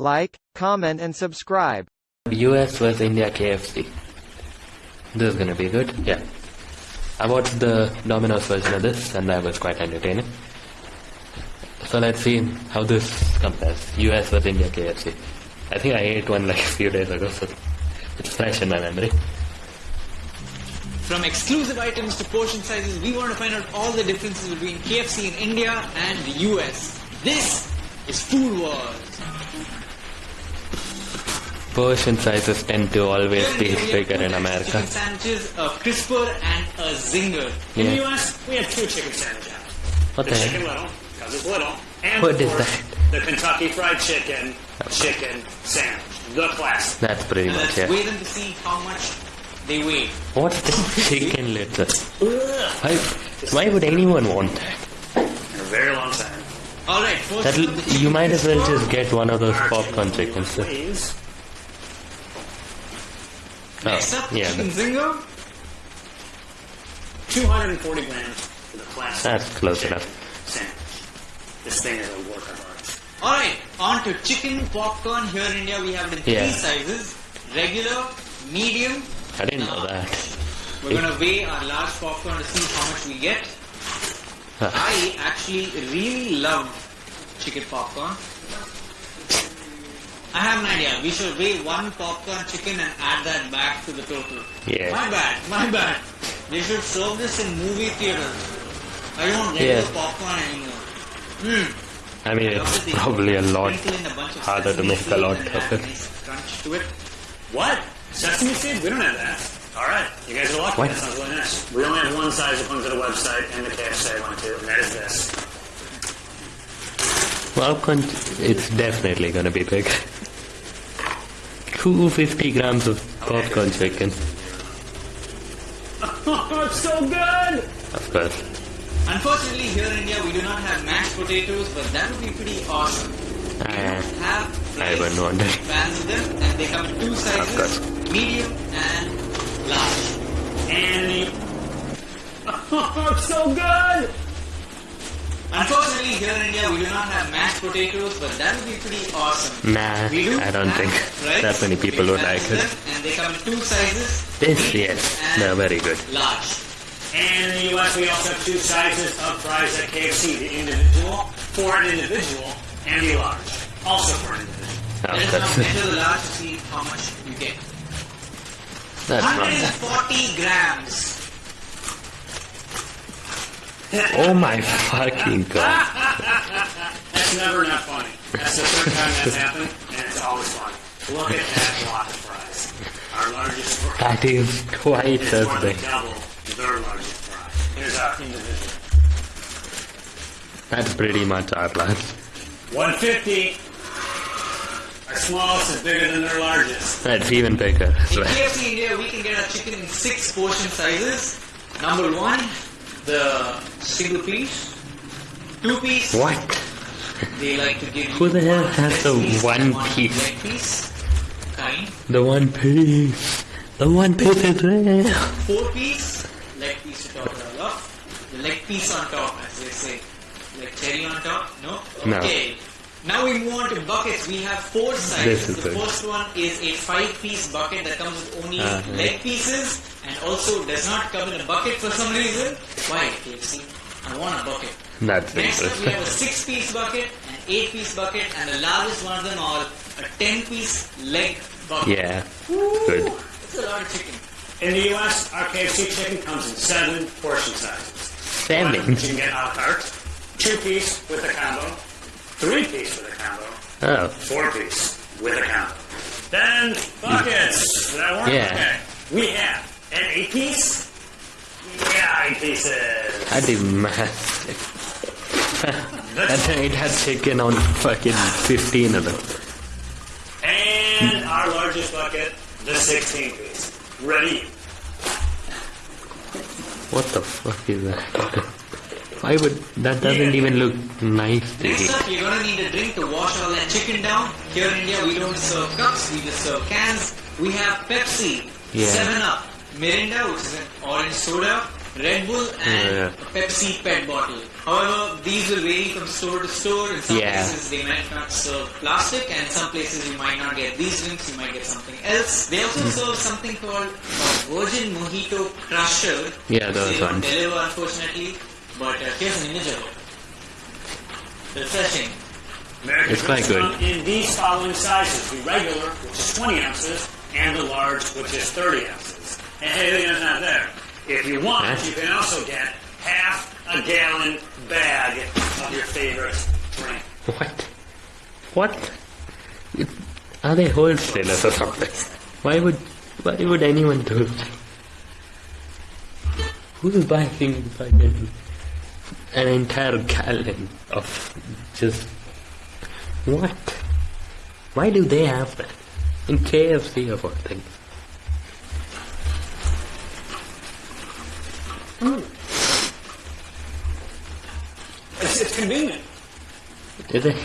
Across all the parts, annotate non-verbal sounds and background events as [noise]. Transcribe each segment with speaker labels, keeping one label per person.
Speaker 1: Like, comment and subscribe.
Speaker 2: US vs India KFC. This is gonna be good. Yeah. I watched the Domino's version of this and that was quite entertaining. So let's see how this compares. US vs India KFC. I think I ate one like [laughs] a few days ago, so it's fresh in my memory.
Speaker 3: From exclusive items to portion sizes, we want to find out all the differences between KFC in India and the US. This is Food Wars.
Speaker 2: Portion sizes tend to always be
Speaker 3: in India, we have
Speaker 2: bigger in America.
Speaker 3: Chicken sandwiches, a crisper and a zinger.
Speaker 4: In the
Speaker 2: Yeah.
Speaker 4: U.S., we have two chicken sandwiches.
Speaker 2: What
Speaker 4: The
Speaker 2: the
Speaker 4: chicken little, because it's little, and
Speaker 2: What is that?
Speaker 4: the Kentucky Fried Chicken chicken sandwich, the classic.
Speaker 2: That's pretty
Speaker 3: And
Speaker 2: much yeah.
Speaker 3: weigh them to see how much they weigh.
Speaker 2: What's the [laughs] chicken litter? Why, why would anyone want that?
Speaker 4: In a very long time.
Speaker 3: Alright, first
Speaker 2: That'll,
Speaker 3: up, the
Speaker 2: you might as well just get one of those popcorn chickens.
Speaker 4: Please.
Speaker 3: Oh, Next
Speaker 2: Oh,
Speaker 3: up,
Speaker 2: yeah,
Speaker 3: chicken
Speaker 4: 240 grams for the classic.
Speaker 2: That's close enough.
Speaker 4: Sandwich. This thing is a work of art.
Speaker 3: Alright, on to chicken popcorn. Here in India, we have it in
Speaker 2: Yeah.
Speaker 3: three sizes regular, medium,
Speaker 2: I didn't know uh, that.
Speaker 3: We're gonna weigh our large popcorn to see how much we get. I actually really love chicken popcorn. I have an idea. We should weigh one popcorn chicken and add that back to the total.
Speaker 2: Yeah.
Speaker 3: My bad, my bad. They should serve this in movie theaters. I don't want regular
Speaker 2: Yeah.
Speaker 3: popcorn anymore. Hmm.
Speaker 2: I mean, it's probably a lot harder to make a lot of it.
Speaker 3: Crunch to it.
Speaker 4: What? Sesame seed? We don't have that. All right, you guys are lucky.
Speaker 2: What?
Speaker 4: That sounds really nice. We only have one size according to the website and the KFC I went to, and that is this.
Speaker 2: Well, it's definitely gonna be big. [laughs] 250 grams of popcorn chicken,
Speaker 4: Oh, [laughs] it's so good!
Speaker 2: of course.
Speaker 3: Unfortunately, here in India, we do not have mashed potatoes, but that would be pretty awesome. We
Speaker 2: Uh,
Speaker 3: don't have
Speaker 2: I
Speaker 3: fries,
Speaker 2: wouldn't wonder.
Speaker 3: pans of them, and they come in two sizes, medium and large.
Speaker 4: And the... Oh, it's so good!
Speaker 3: Unfortunately, here in India, we do not have mashed potatoes, but that would be pretty awesome.
Speaker 2: Nah,
Speaker 3: We do
Speaker 2: I don't think
Speaker 3: fries,
Speaker 2: that many people would like it.
Speaker 3: And they come in two sizes,
Speaker 2: This, yes,
Speaker 3: and
Speaker 2: they're very good.
Speaker 3: large.
Speaker 4: And in the U.S., we also have two sizes of fries at KFC, the individual, for an individual, and the large, also for an individual.
Speaker 2: Oh,
Speaker 3: Let us
Speaker 2: that's,
Speaker 3: now enter the large to see how much you get.
Speaker 2: that's not bad.
Speaker 3: 140 grams. [laughs]
Speaker 2: Oh my fucking god.
Speaker 4: That's never not funny. That's the third time that's happened, and it's always funny. Look at that block of fries. Our largest fry.
Speaker 2: That is quite
Speaker 4: It's
Speaker 2: a
Speaker 4: more than
Speaker 2: thing.
Speaker 4: double their largest fry. Here's our individual.
Speaker 2: That's pretty much our large.
Speaker 4: 150. Our smallest is bigger than their largest.
Speaker 2: That's even bigger
Speaker 3: In
Speaker 2: well.
Speaker 3: KFC India, we can get our chicken in six portion sizes. Number one, the single piece. Two piece,
Speaker 2: What?
Speaker 3: they like to give
Speaker 2: Who the hell has the
Speaker 3: breast piece
Speaker 2: one
Speaker 3: one
Speaker 2: piece?
Speaker 3: piece. Kind.
Speaker 2: The one piece. The one piece is real.
Speaker 3: Four piece, leg piece to top it all off. The leg piece on top, as they say. Like cherry on top? No?
Speaker 2: No.
Speaker 3: Okay. Now we move on to buckets. We have four sizes. The
Speaker 2: good.
Speaker 3: first one is a five-piece bucket that comes with only
Speaker 2: Uh,
Speaker 3: leg pieces and also does not come in a bucket for some reason. Why, KFC? I want a bucket.
Speaker 2: That's
Speaker 3: Next up, we have a six-piece bucket, an eight-piece bucket, and the largest one of them all, a ten-piece leg bucket.
Speaker 2: Yeah.
Speaker 3: Woo!
Speaker 2: Good.
Speaker 3: That's a lot of chicken.
Speaker 4: In the U.S., our KFC chicken comes in seven portion sizes.
Speaker 2: Seven.
Speaker 4: One you can get a la carte, two piece with a combo, three piece oh. with a combo,
Speaker 2: Oh.
Speaker 4: four piece with a combo. Then buckets. I work?
Speaker 2: Yeah.
Speaker 4: Okay. We have an eight piece. Yeah, eight pieces.
Speaker 2: That'd be massive. That's it had taken on fucking 15 of them.
Speaker 4: And our largest bucket, the 16 piece. Ready?
Speaker 2: What the fuck is that? [laughs] Why would that doesn't even look nice to
Speaker 3: Next
Speaker 2: eat?
Speaker 3: up, you're gonna need a drink to wash all that chicken down. Here in India, we don't serve cups, we just serve cans. We have Pepsi,
Speaker 2: Yeah.
Speaker 3: 7 Up, Mirinda, which is an orange soda, Red Bull and
Speaker 2: Yeah.
Speaker 3: a Pepsi PET bottle. However, these will vary from store to store. In some
Speaker 2: Yeah.
Speaker 3: places they might not serve plastic, and in some places you might not get these drinks. You might get something else. They also
Speaker 2: Hmm.
Speaker 3: serve something called a Virgin Mojito Crusher.
Speaker 2: Yeah, those
Speaker 3: they
Speaker 2: ones.
Speaker 3: deliver, unfortunately. But uh, here's an image of it. Refreshing.
Speaker 4: American
Speaker 2: It's quite good.
Speaker 4: in these following sizes: the regular, which is 20 ounces, and the large, which is 30 ounces. And hey, it's not there. If you want,
Speaker 2: Huh?
Speaker 4: you can also get half a gallon bag of your favorite drink.
Speaker 2: What? What? It- Are they wholesalers or something? Why would why would anyone do that? Who's buying fucking an entire gallon of just what? Why do they have that? In KFC of all things. Hmm.
Speaker 4: It's, it's convenient.
Speaker 2: Is it?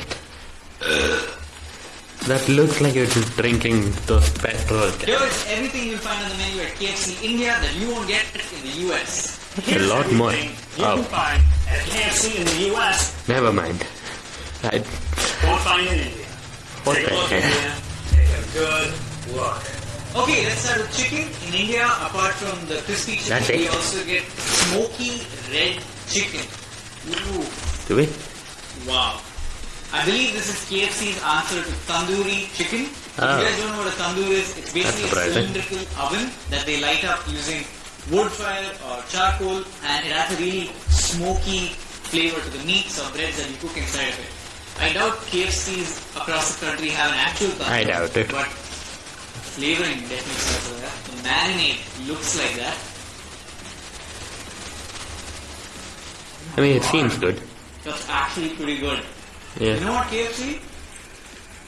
Speaker 2: That looks like you're just drinking those petrol cans.
Speaker 3: Here is everything you'll find on the menu at KFC India that you won't get in the US.
Speaker 2: A lot more.
Speaker 4: You
Speaker 2: Oh.
Speaker 4: can find KFC in the U.S.
Speaker 2: Never mind. I,
Speaker 4: Won't find in India.
Speaker 2: What
Speaker 4: Take a look,
Speaker 2: heck?
Speaker 4: India. Take a good look.
Speaker 3: Okay, let's start with chicken. In India, apart from the crispy chicken,
Speaker 2: That's
Speaker 3: we
Speaker 2: it.
Speaker 3: also get smoky red chicken. Ooh,
Speaker 2: do we?
Speaker 3: wow. I believe this is KFC's answer to tandoori chicken. If
Speaker 2: Ah.
Speaker 3: you guys don't know what a tandoor is, it's basically a cylindrical oven that they light up using wood fire or charcoal and it has a really smoky flavor to the meats or breads that you cook inside of it. I doubt KFCs across the country have an actual tandoor.
Speaker 2: I doubt it.
Speaker 3: But flavoring definitely starts with that. The marinade looks like that.
Speaker 2: I mean, it seems good.
Speaker 3: That's actually pretty good.
Speaker 2: Yeah.
Speaker 3: You know what, KFC?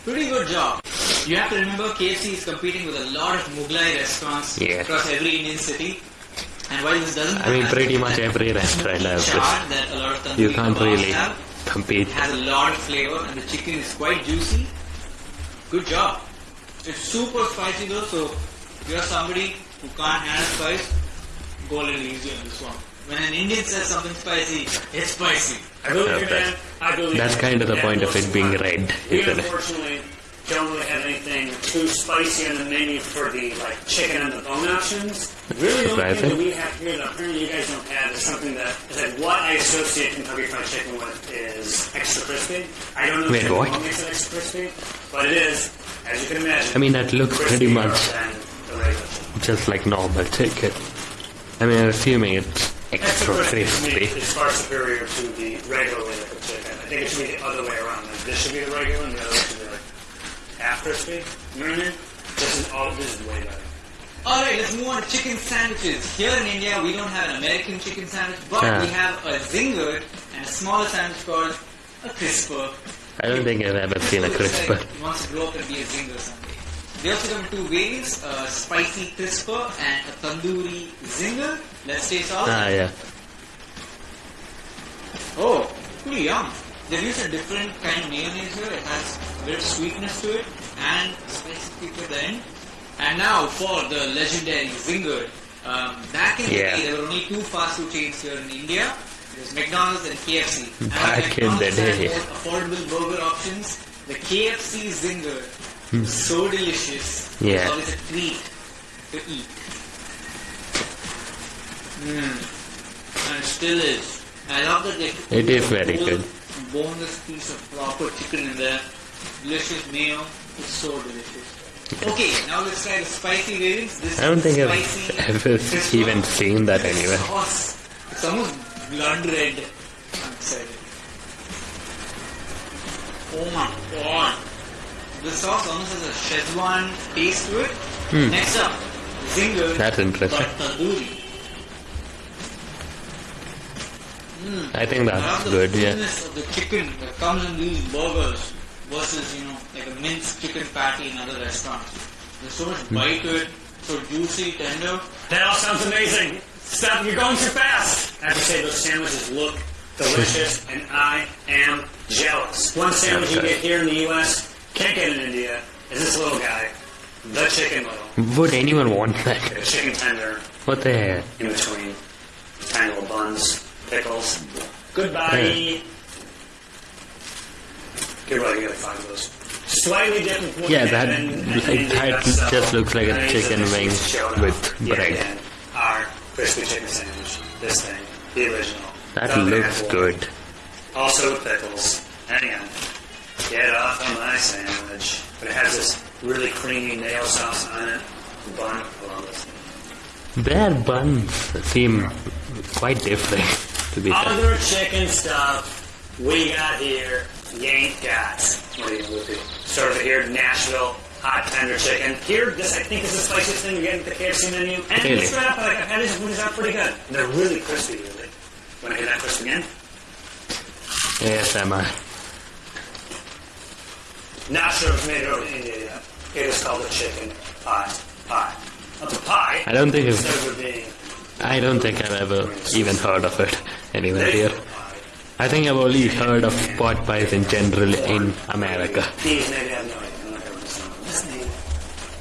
Speaker 3: Pretty good job. You have to remember KFC is competing with a lot of Mughlai restaurants
Speaker 2: Yeah.
Speaker 3: across every Indian city. And while doesn't
Speaker 2: I mean, pretty much every restaurant has this.
Speaker 3: a lot of
Speaker 2: You can't really
Speaker 3: have,
Speaker 2: compete.
Speaker 3: it has a lot of flavor and the chicken is quite juicy. Good job. It's super spicy though, so if you're somebody who can't handle spice, go a little easy on this one. When an Indian says something spicy, it's spicy.
Speaker 4: I believe. I believe
Speaker 2: That's kind of the
Speaker 4: Yeah,
Speaker 2: point of it being red, isn't it?
Speaker 4: Don't really have anything too spicy on the menu for the like chicken and the bone options. Really, the only thing that we have here that apparently you guys don't have is something that is like what I associate Kentucky Fried Chicken with is extra crispy. I don't know
Speaker 2: Wait,
Speaker 4: if
Speaker 2: what?
Speaker 4: makes it extra crispy, but it is, as you can imagine.
Speaker 2: I mean, that looks pretty much
Speaker 4: than the regular chicken.
Speaker 2: just like normal chicken. I mean, I'm assuming it's extra
Speaker 4: crispy to me
Speaker 2: crispy.
Speaker 4: is far superior to the regular way cook chicken. I think it should be the other way around. This should be the regular, and the other should be like half. You know what I mean? This is all. This is way better.
Speaker 3: Alright, let's move on to chicken sandwiches. Here in India, we don't have an American chicken sandwich, but
Speaker 2: Ah.
Speaker 3: we have a zinger and a smaller sandwich called a crisper.
Speaker 2: I don't think I've ever seen a crisper.
Speaker 3: Like wants to grow up and be a zinger someday. They also come in two variants, a spicy crisper and a tandoori zinger. Let's taste all.
Speaker 2: Ah, yeah.
Speaker 3: Oh, pretty yum. They've used a different kind of mayonnaise here. It has of sweetness to it and spicy kick at the end. And now for the legendary Zinger. Um, back in
Speaker 2: Yeah.
Speaker 3: the day, there were only two fast food chains here in India. There's McDonald's and KFC. [laughs] And
Speaker 2: Back in the day.
Speaker 3: affordable burger options. The KFC Zinger was so delicious. It.
Speaker 2: Yeah.
Speaker 3: was always a treat to eat. Mm. And it still is. I love that they
Speaker 2: It is very good.
Speaker 3: Boneless piece of proper chicken in there. Delicious mayo. It's so delicious. [laughs] Okay, now let's try the spicy variants. This
Speaker 2: I don't think I've [laughs] ever even seen that anywhere.
Speaker 3: Sauce. It's almost blood red. I'm excited. Oh my god. The sauce almost has a Szechuan taste to it. Hmm. Next up, Zinger.
Speaker 2: That's interesting.
Speaker 3: Tandoori.
Speaker 2: I think that's good, yeah.
Speaker 3: the chicken that comes in these burgers versus, you know, like a minced chicken patty in other restaurants. There's so much hmm. bite to it, so juicy, tender.
Speaker 4: That all sounds amazing. Stop! You're going too fast. I have to say those sandwiches look delicious, hmm. and I am jealous. One sandwich you get here in the U.S. can't get in India is this little guy, the chicken little,
Speaker 2: Would anyone want that?
Speaker 4: the chicken tender
Speaker 2: What the hell?
Speaker 4: in between. tiny little buns, pickles. Goodbye. Hmm. Get ready, you gotta find those. Slightly different
Speaker 2: Yeah, that-
Speaker 4: in- in
Speaker 2: that just looks like a
Speaker 4: and
Speaker 2: chicken wing with
Speaker 4: yet
Speaker 2: bread.
Speaker 4: again. Our crispy chicken sandwich. This thing, the original.
Speaker 2: That looks good.
Speaker 4: Also with pickles. Hang on. Get off of my sandwich. But it has this really creamy nail sauce on it. Bun. I love this thing.
Speaker 2: Their buns seem quite different, to be fair.
Speaker 4: Other chicken stuff we got here, you ain't got. What are you gonna do? Sort of here, Nashville hot tender chicken. Here, this I think is the spiciest thing you get at the KFC menu. And
Speaker 2: Really?
Speaker 4: it's straight up, like I've had these food are pretty good. They're really crispy, really. Want to hear that crisp again?
Speaker 2: ASMR.
Speaker 4: Not sure if made it over to India yet. It is called a chicken pie. Pie. That's a pie.
Speaker 2: I don't think it's,
Speaker 4: it
Speaker 2: I don't think I've ever even heard of it anywhere here. I think I've only heard of pot pies in general in America.
Speaker 4: These maybe I have no idea. I'm not gonna listen.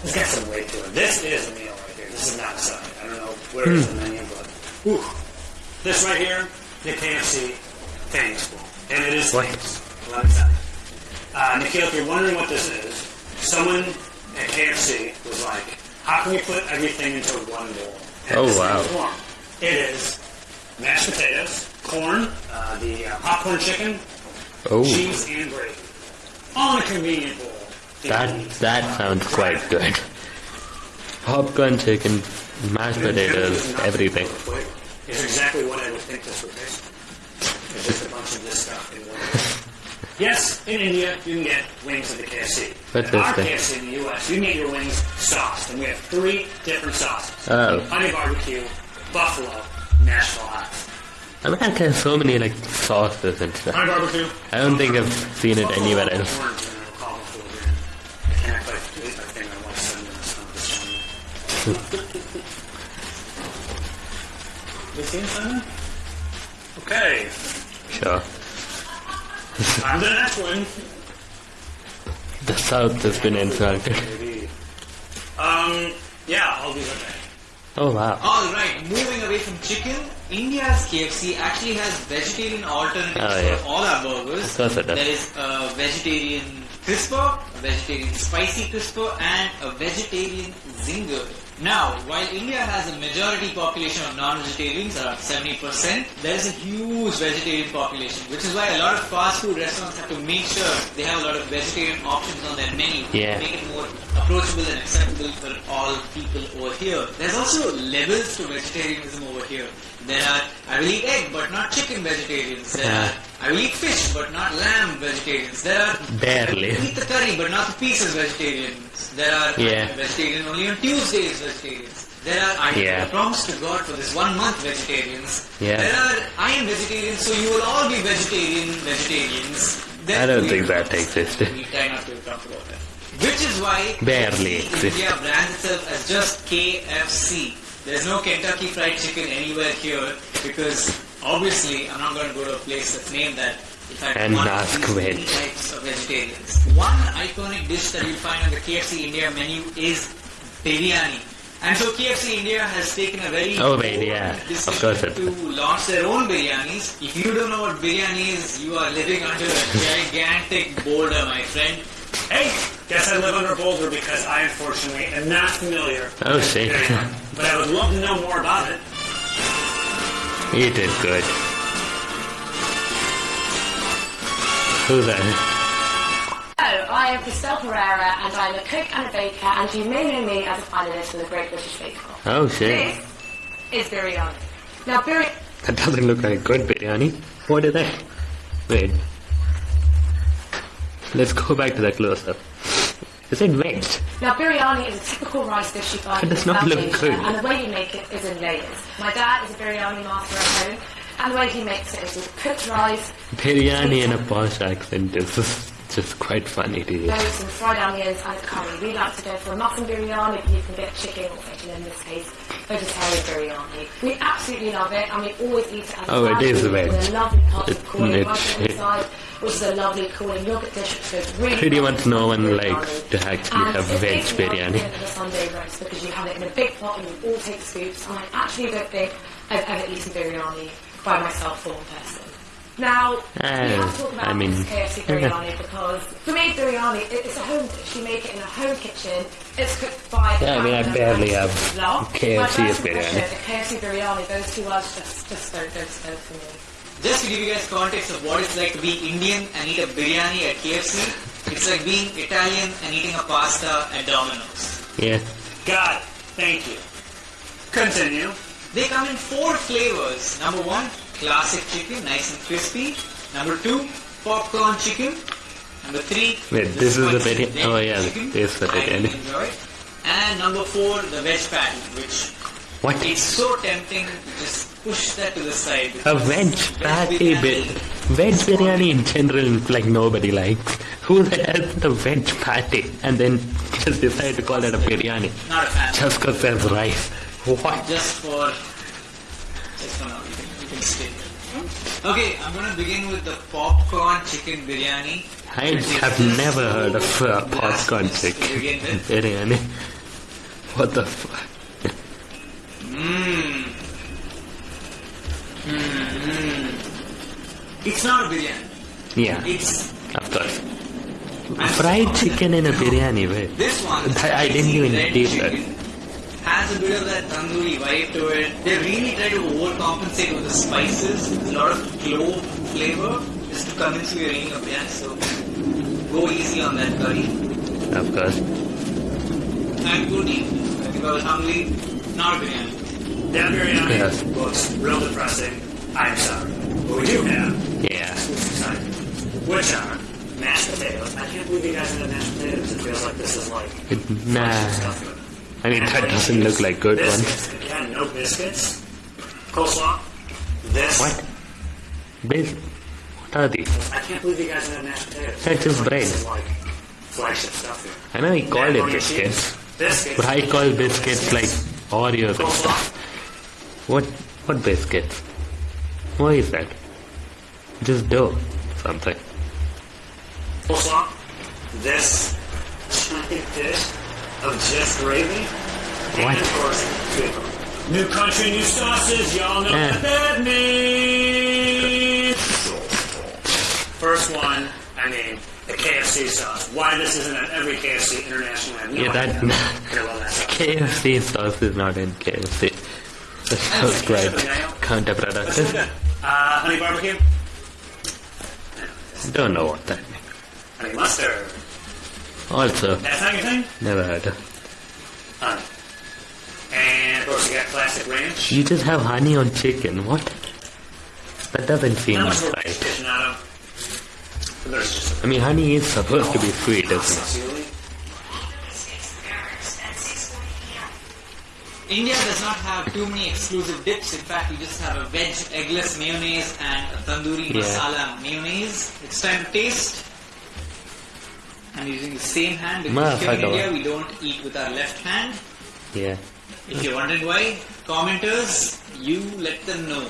Speaker 4: This got some weight to it. This is a meal right here. This is not a side. I don't know where it's in the menu, but whew. this right here, the KFC famous bowl, and it is famous. Let me tell you. Uh, Nikhil, if you're wondering what this is, someone at KFC was like, "How can we put everything into one bowl?" And
Speaker 2: Oh, wow.
Speaker 4: It is mashed potatoes, corn, uh, the uh, popcorn chicken,
Speaker 2: Oh,
Speaker 4: cheese and gravy. On a convenient bowl.
Speaker 2: that that sounds quite good. Popcorn, chicken, mashed potatoes, everything.
Speaker 4: Is exactly what I would think this would taste. It's just a bunch of this stuff in one. [laughs] yes, in India you can get wings at the KFC.
Speaker 2: What's
Speaker 4: At our
Speaker 2: this
Speaker 4: KFC in the US, you can get your wings sauced, and we have three different sauces:
Speaker 2: Oh.
Speaker 4: honey barbecue, buffalo, Nashville hot.
Speaker 2: America has so many like sauces and stuff. I don't think I've seen it anywhere else.
Speaker 4: orange, and I'll call it full green. I can't quite believe I think I want to send them some of this one. You seen something? Okay,
Speaker 2: Sure.
Speaker 4: I'm the next one.
Speaker 2: The South has been insulted.
Speaker 4: Um, yeah, I'll do that.
Speaker 2: Oh wow.
Speaker 3: Alright, moving away from chicken, India's KFC actually has vegetarian alternatives
Speaker 2: Oh, yeah.
Speaker 3: for all our burgers.
Speaker 2: Of course it does.
Speaker 3: There is a vegetarian crisper, a vegetarian spicy crisper, and a vegetarian zinger. Now, while India has a majority population of non-vegetarians, around 70%, there is a huge vegetarian population, which is why a lot of fast food restaurants have to make sure they have a lot of vegetarian options on their menu
Speaker 2: Yeah.
Speaker 3: to make it more approachable and acceptable for all people over here. There's also levels to vegetarianism over here. There are, I will eat egg but not chicken vegetarians. There
Speaker 2: Yeah.
Speaker 3: are, I will eat fish but not lamb vegetarians. There are,
Speaker 2: Barely.
Speaker 3: I will eat the curry but not the pieces vegetarians. There are,
Speaker 2: Yeah.
Speaker 3: Vegetarian only on Tuesdays vegetarians. There are, I
Speaker 2: Yeah.
Speaker 3: Promise to God for this one month vegetarians.
Speaker 2: Yeah.
Speaker 3: There are, I am vegetarian so you will all be vegetarian vegetarians. Then
Speaker 2: I don't think that existed.
Speaker 3: we try not to talk about that. Which is why
Speaker 2: Barely exists.
Speaker 3: India brands itself as just KFC. There's no Kentucky Fried Chicken anywhere here because obviously I'm not going to go to a place that's named that. If I
Speaker 2: And
Speaker 3: want
Speaker 2: ask
Speaker 3: these many
Speaker 2: which.
Speaker 3: types of vegetarians. One iconic dish that you'll find on the KFC India menu is biryani. And so KFC India has taken a very
Speaker 2: Oh, wait,
Speaker 3: bold
Speaker 2: yeah. Of
Speaker 3: decision
Speaker 2: course it-
Speaker 3: to launch their own biryanis. If you don't know what biryani is, you are living under a gigantic boulder, my friend.
Speaker 4: Hey, guess I live under a boulder because I unfortunately am not familiar.
Speaker 2: Oh shit. [laughs]
Speaker 4: But I would love to know more about it.
Speaker 2: It is good. Who's that?
Speaker 5: Hello, I am Crystelle Pereira and I'm a cook and a baker and you may know me as a finalist for the Great British Bake Off.
Speaker 2: Oh shit.
Speaker 5: This is biryani. Now biryani
Speaker 2: That doesn't look like good biryani. What is that? Wait. Let's go back to that close up. Is it veg?
Speaker 5: now biryani is a typical rice dish you find
Speaker 2: It does
Speaker 5: in
Speaker 2: not
Speaker 5: South
Speaker 2: look
Speaker 5: Asia,
Speaker 2: good.
Speaker 5: and the way you make it is in layers. My dad is a biryani master at home and the way he makes it is with cooked rice,
Speaker 2: Biryani in a posh accent is just, just quite funny to hear.
Speaker 5: loads and fried onions and curry. We like to go for a mutton biryani but you can get chicken or chicken in this case, vegetarian biryani. We absolutely love it and we always eat it as
Speaker 2: Oh, it is veg.
Speaker 5: with a lovely pot
Speaker 2: It-
Speaker 5: of corn
Speaker 2: it- it-
Speaker 5: the side, which is a lovely cooling yogurt dish which goes really
Speaker 2: Pretty much
Speaker 5: with
Speaker 2: no one likes to actually
Speaker 5: And
Speaker 2: have veg
Speaker 5: takes me out
Speaker 2: biryani.
Speaker 5: Sunday roast because you have it in a big pot and you all take scoops and I actually don't think I've ever eaten biryani by myself for one person. Now, we have to talk
Speaker 2: Uh,
Speaker 5: about
Speaker 2: I mean-
Speaker 5: KFC biryani because for me, biryani it- it's a home dish. You make it in a home kitchen. It's cooked by.
Speaker 2: Yeah, I mean, I barely have. KFC
Speaker 5: first
Speaker 2: biryani.
Speaker 5: The KFC biryani. Those two words just just don't go together for me.
Speaker 3: Just to give you guys context of what it's like to be Indian and eat a biryani at KFC, it's like being Italian and eating a pasta at Domino's.
Speaker 2: Yeah.
Speaker 4: Got it. Thank you. Continue.
Speaker 3: They come in four flavors. Number one, classic chicken, nice and crispy. Number two, popcorn chicken. Number three,
Speaker 2: Wait, this is the biryani- oh, yeah,
Speaker 3: chicken.
Speaker 2: this is the biryani.
Speaker 3: enjoy. And number four, the veg patty, which
Speaker 2: What?
Speaker 3: it's so tempting just push that to the side.
Speaker 2: A veg patty
Speaker 3: biryani-
Speaker 2: bit. Veg biryani in general, like nobody likes. Who [laughs] the veg patty and then just decide to call it a biryani
Speaker 3: Not a fan.
Speaker 2: just because there's rice? What?
Speaker 3: just for just for now you can, you can stay okay i'm to begin with the popcorn chicken biryani
Speaker 2: I have never heard of uh, popcorn chicken biryani. What the fuck?
Speaker 3: Mmm. Mmm. It's not a biryani.
Speaker 2: Yeah,
Speaker 3: It's
Speaker 2: of course. Fried chicken in a biryani, wait.
Speaker 3: this one.
Speaker 2: I- I didn't even taste that.
Speaker 3: Has a bit of that tandoori vibe to it. They really try to overcompensate with the spices. A lot of clove flavor just to convince you you're eating a biryani. So go easy on that curry.
Speaker 2: Of course.
Speaker 3: And good. Like if I was hungry, not a biryani.
Speaker 4: That biryani
Speaker 2: Yes.
Speaker 4: looks real depressing. I'm sorry. But we do have
Speaker 2: Yeah.
Speaker 4: which are mashed potatoes. I can't believe you guys have mashed potatoes. It feels like this is like
Speaker 2: It, nah.
Speaker 4: stuff.
Speaker 2: I mean, that doesn't look like good ones.
Speaker 4: Again, no biscuits. Coleslaw. This.
Speaker 2: What? Bis- what are these?
Speaker 4: I can't believe you guys have mashed potatoes.
Speaker 2: That's just
Speaker 4: Like,
Speaker 2: bread.
Speaker 4: This is like flagship stuff here.
Speaker 2: I know he called it biscuits.
Speaker 4: Biscuits.
Speaker 2: but I call biscuits like Oreos and stuff. What? What biscuits? What is that? Just dough. Something.
Speaker 4: This giant dish of just gravy.
Speaker 2: What?
Speaker 4: And of course. New country, new sauces. Y'all know
Speaker 2: Eh.
Speaker 4: what that means. First one, I mean, the KFC sauce. Why this isn't at every KFC international? I have no
Speaker 2: Yeah, that-
Speaker 4: idea. [laughs] That.
Speaker 2: KFC sauce is not in KFC. That sounds quite counterproductive.
Speaker 4: Uh, honey barbecue,
Speaker 2: Don't know what that means.
Speaker 4: honey mustard.
Speaker 2: Also,
Speaker 4: That's not your thing?
Speaker 2: never heard of.
Speaker 4: Honey. And of course, you got classic ranch.
Speaker 2: You just have honey on chicken. What? That doesn't seem right.
Speaker 4: fishing out of? There's just
Speaker 2: I mean, honey is supposed to be sweet, isn't it?
Speaker 3: India does not have too many exclusive dips. In fact, we just have a veg eggless mayonnaise and a tandoori
Speaker 2: Yeah.
Speaker 3: masala mayonnaise. It's time to taste. I'm using the same hand because here in India we don't eat with our left hand.
Speaker 2: Yeah.
Speaker 3: If you're wondering why, commenters, you let them know.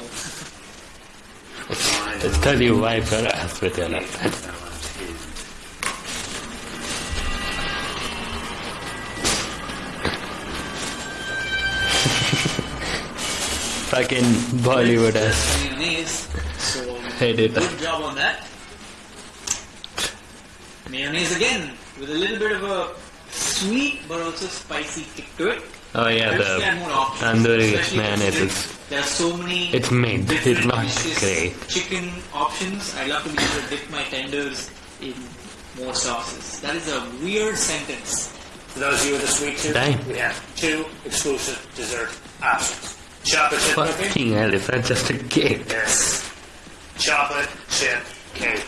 Speaker 2: Just tell you why, ass with your left hand. Fucking Bollywood ass.
Speaker 3: mayonnaise. So
Speaker 2: Editor.
Speaker 3: good job on that. Mayonnaise again with a little bit of a sweet but also spicy kick to it.
Speaker 2: Oh yeah,
Speaker 3: I wish they had
Speaker 2: the tandoori mayonnaise is
Speaker 3: There are so many.
Speaker 2: it's mint. It's not
Speaker 3: dishes,
Speaker 2: great.
Speaker 3: Chicken options. I love to be able to dip my tenders in more sauces. That is a weird sentence.
Speaker 4: For those of you with a sweet tooth,
Speaker 2: Dang.
Speaker 4: we have two exclusive dessert options. Chocolate chip cookie.
Speaker 2: Fucking hell, is that just a cake?
Speaker 4: Yes. Chocolate chip cake.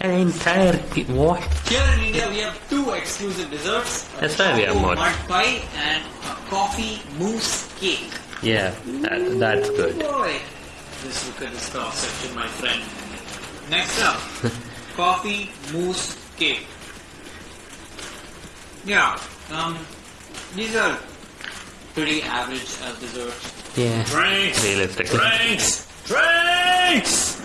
Speaker 2: An entire cake. What?
Speaker 3: Here in India, we have two exclusive desserts. a
Speaker 2: That's why we have
Speaker 3: choco
Speaker 2: more.
Speaker 3: mud pie and a coffee mousse cake.
Speaker 2: Yeah, that, that's good.
Speaker 3: Boy, just look at this cross section, my friend. Next up, [laughs] coffee mousse cake. Yeah, um, these are pretty average as desserts.
Speaker 2: Yeah.
Speaker 4: Drinks. Drinks. Drinks.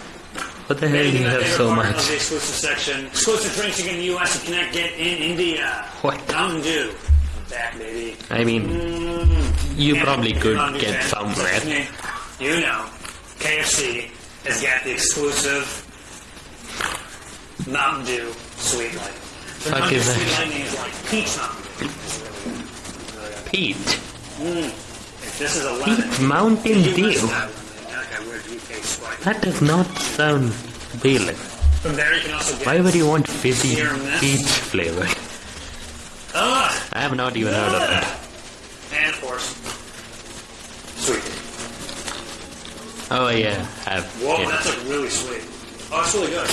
Speaker 2: What the hell do you have so much?
Speaker 4: Of the exclusive section. Exclusive drinks you get in the U.S. you cannot get in India.
Speaker 2: What?
Speaker 4: Mountain Dew. I'm back, baby.
Speaker 2: I mean,
Speaker 4: Mm.
Speaker 2: you
Speaker 4: Yeah,
Speaker 2: probably could get
Speaker 4: fan.
Speaker 2: somewhere.
Speaker 4: Me. You know. KFC has got the exclusive Mountain Dew Sweet Light. The
Speaker 2: Fuck is that?
Speaker 4: Sweet Lightning is like peach Mountain Dew.
Speaker 2: Peach.
Speaker 4: If this is a lemon.
Speaker 2: Peach Mountain
Speaker 4: you
Speaker 2: Dew.
Speaker 4: that one. America, where do you taste what?
Speaker 2: That does not sound appealing.
Speaker 4: From there, you can also get.
Speaker 2: Why would you want fizzy
Speaker 4: Here and there.
Speaker 2: peach flavor?
Speaker 4: Ugh!
Speaker 2: I have not even heard of that. Ah!
Speaker 4: And of course, sweet.
Speaker 2: Oh yeah, have.
Speaker 4: Whoa,
Speaker 2: yeah.
Speaker 4: that's like really sweet. Oh, it's really good.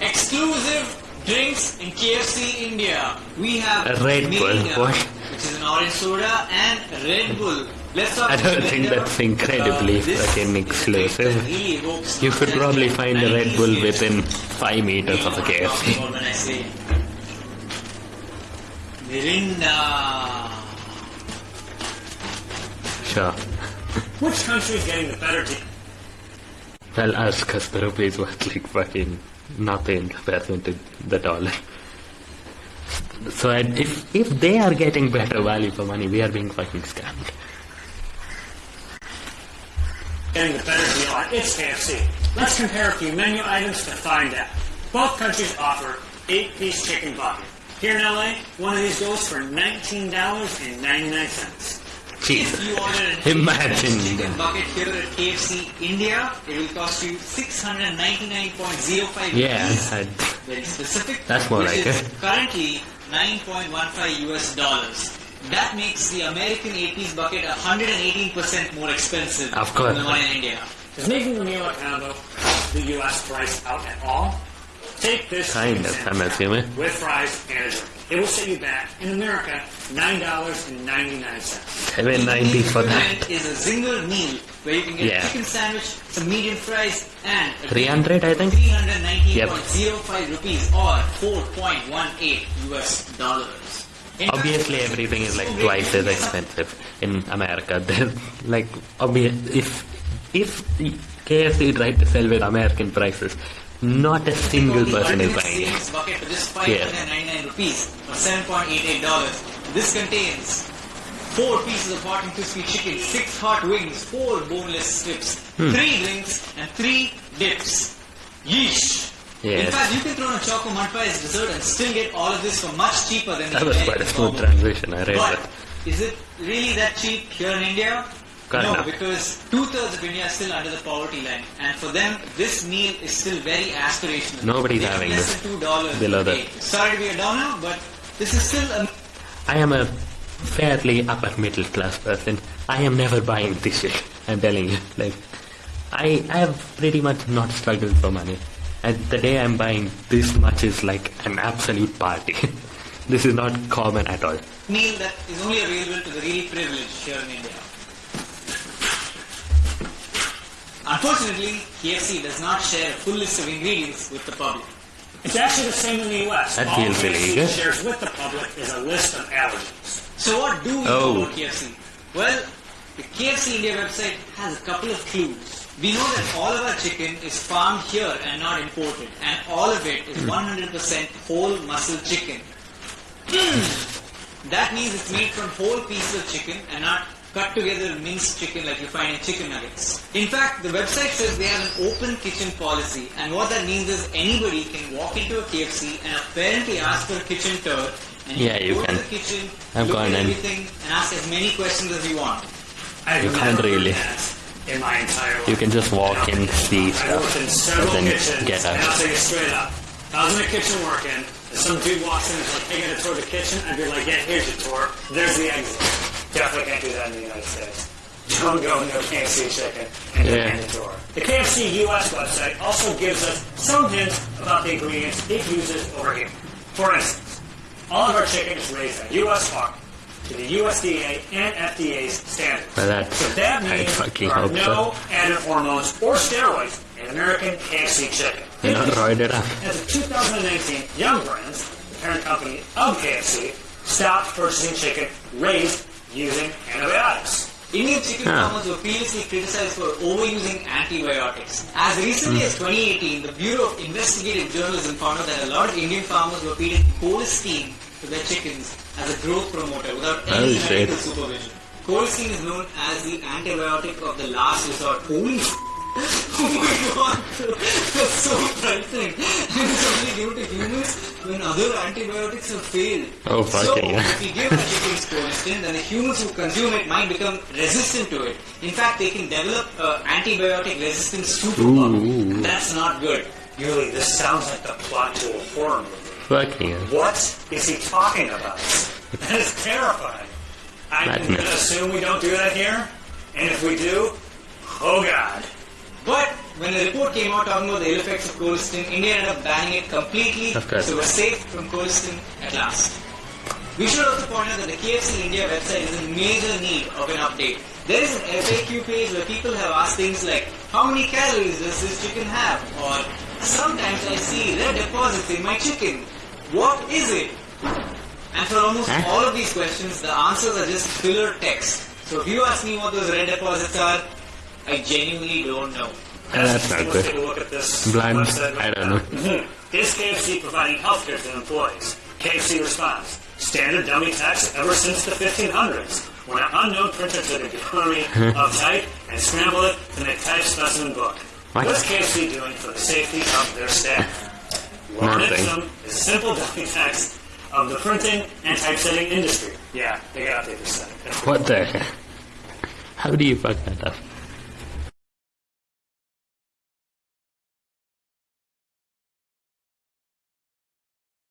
Speaker 3: Exclusive drinks in KFC India. We have
Speaker 2: A Red Bull,
Speaker 3: Mirinda,
Speaker 2: what?
Speaker 3: which is an orange soda, and Red Bull.
Speaker 2: I don't think that's incredibly
Speaker 3: Uh,
Speaker 2: fucking exclusive.
Speaker 3: that really evokes
Speaker 2: You could probably find a Red Bull within five meters of a KFC.
Speaker 3: when I say Mirinda.
Speaker 2: Sure.
Speaker 4: Which country is getting the better deal?
Speaker 2: Well, us, because the rupee is worth like fucking nothing in comparison to the dollar. So if if they are getting better value for money, we are being fucking scammed.
Speaker 4: Getting the better deal on its KFC. Let's compare a few menu items to find out. Both countries offer eight-piece chicken bucket. Here in LA, one of these goes for $19.99.
Speaker 2: Jesus.
Speaker 3: If you order an [laughs]
Speaker 2: Imagine
Speaker 3: chicken bucket here at KFC India, it will cost you 699.05
Speaker 2: Yeah,
Speaker 3: rupees.
Speaker 2: I,
Speaker 3: Very specific.
Speaker 2: That's more like it.
Speaker 3: Currently 9.15 US dollars. That makes the American 8-piece bucket 118% more expensive
Speaker 2: Of course.
Speaker 3: than the one in India.
Speaker 4: Is making the meal at combo the U.S. price out at all? Take this
Speaker 2: Kind of, I'm assuming.
Speaker 4: with fries and a drink. It will set you back in America nine dollars and ninety nine cents.
Speaker 2: seven ninety for that.
Speaker 3: is a single meal where you can get
Speaker 2: Yeah.
Speaker 3: a chicken sandwich, some medium fries, and a
Speaker 2: 300, I think?
Speaker 3: 319.05 rupees or 4.18 US dollars.
Speaker 2: Obviously, everything is like twice as expensive in America. There's like obvious if if KFC tried to sell with American prices, not a single person is buying it.
Speaker 3: bucket for just 599 rupees or 7.88 dollars. This contains four pieces of hot and crispy chicken, six hot wings, four boneless strips,
Speaker 2: Hmm.
Speaker 3: three drinks, and three dips. Yeesh. In fact, you can throw in a choco mud pie as dessert and still get all of this for much cheaper than the
Speaker 2: That was quite a smooth transition. I read
Speaker 3: But
Speaker 2: that.
Speaker 3: is it really that cheap here in India?
Speaker 2: Kind
Speaker 3: no,
Speaker 2: of.
Speaker 3: because two thirds of India is still under the poverty line, and for them, this meal is still very aspirational.
Speaker 2: Nobody's
Speaker 3: They
Speaker 2: having
Speaker 3: less
Speaker 2: this
Speaker 3: than two dollars
Speaker 2: below that.
Speaker 3: Sorry to be a downer, but this is still a
Speaker 2: I am a fairly upper middle class person. I am never buying this shit. I'm telling you. Like, I I have pretty much not struggled for money. And the day I'm buying this much is like an absolute party. [laughs] this is not common at all.
Speaker 3: meal that is only available to the really privileged here in India. Unfortunately, KFC does not share a full list of ingredients with the public.
Speaker 4: It's actually the same in the U.S.
Speaker 2: That
Speaker 4: All
Speaker 2: feels
Speaker 4: KFC
Speaker 2: illegal.
Speaker 4: shares with the public is a list of allergens.
Speaker 3: So what do we
Speaker 2: Oh.
Speaker 3: know about KFC? Well, the KFC India website has a couple of clues. We know that all of our chicken is farmed here and not imported, and all of it is 100% whole muscle chicken. [clears throat] that means it's made from whole pieces of chicken and not cut together minced chicken like you find in chicken nuggets. In fact, the website says they have an open kitchen policy, and what that means is anybody can walk into a KFC and apparently ask for a kitchen tour, and
Speaker 2: Yeah,
Speaker 3: can
Speaker 2: you
Speaker 3: go
Speaker 2: can.
Speaker 3: to the kitchen,
Speaker 2: I've
Speaker 3: look
Speaker 2: gone
Speaker 3: at
Speaker 2: in.
Speaker 3: everything, and ask as many questions as you want.
Speaker 4: I've
Speaker 2: You can't really.
Speaker 4: done that In my entire life.
Speaker 2: You can just walk in, see
Speaker 4: I in
Speaker 2: stuff,
Speaker 4: several
Speaker 2: and then
Speaker 4: kitchens,
Speaker 2: get
Speaker 4: and I'll
Speaker 2: out.
Speaker 4: tell you straight up. I was in the kitchen working, and some dude walks in and is like, hey, got a tour of the kitchen? I'd be like, yeah, here's your tour. There's the exit. Definitely can't do that in the United States. Don't go near KFC chicken and
Speaker 2: yeah.
Speaker 4: the tour. The KFC US website also gives us some hints about the ingredients it uses over here. For instance, all of our chicken is raised on US farm to the USDA and FDA standards.
Speaker 2: Well,
Speaker 4: so that
Speaker 2: I
Speaker 4: means there are
Speaker 2: hope so.
Speaker 4: no added hormones or steroids in American KFC chicken.
Speaker 2: You're roided up.
Speaker 4: As of 2019, Yum! Brands, the parent company of KFC, stopped purchasing chicken raised using antibiotics.
Speaker 3: Indian chicken
Speaker 2: Huh.
Speaker 3: farmers were previously criticized for overusing antibiotics. As recently hmm. as 2018, the Bureau of Investigative Journalism found out that a lot of Indian farmers were feeding colistin to their chickens as a growth promoter without any
Speaker 2: shit.
Speaker 3: medical supervision. Colistin is known as the antibiotic of the last resort. Holy f- [laughs] Oh my god, that's so frightening. And it's only given to humans when other antibiotics have failed.
Speaker 2: Oh,
Speaker 3: So,
Speaker 2: fucking hell.
Speaker 3: if you give a chicken colistin, then the humans who consume it might become resistant to it. In fact, they can develop uh, antibiotic resistance superbug.
Speaker 2: Ooh.
Speaker 4: That's not good. Yuli, this sounds like the plot to a horror movie.
Speaker 2: Fucking hell.
Speaker 4: What is he talking about? That is terrifying. I'm going to assume we don't do that here. And if we do, oh god.
Speaker 3: But when the report came out talking about the ill effects of colistin, India ended up banning it completely.
Speaker 2: Of course.
Speaker 3: So we're safe from colistin at last. We should also point out that the KFC India website is in major need of an update. There is an FAQ page where people have asked things like, how many calories does this chicken have? Or, sometimes I see red deposits in my chicken. What is it? And for almost
Speaker 2: Huh?
Speaker 3: all of these questions, the answers are just filler text. So if you ask me what those red deposits are, I genuinely don't know.
Speaker 2: Uh, that's not
Speaker 4: Let's take
Speaker 2: good.
Speaker 4: a look at this
Speaker 2: Blind, I don't
Speaker 4: now.
Speaker 2: know.
Speaker 4: Mhm. Is KFC providing health care to employees? KFC responds, standard dummy text ever since the 1500s, when an unknown printer took a galley of type and scrambled it to make type specimen book.
Speaker 2: What?
Speaker 4: What is KFC doing for the safety of their staff? Ipsum is simple text of the printing and typesetting industry. Yeah, they got to update this site.
Speaker 2: What the? How do you fuck that up?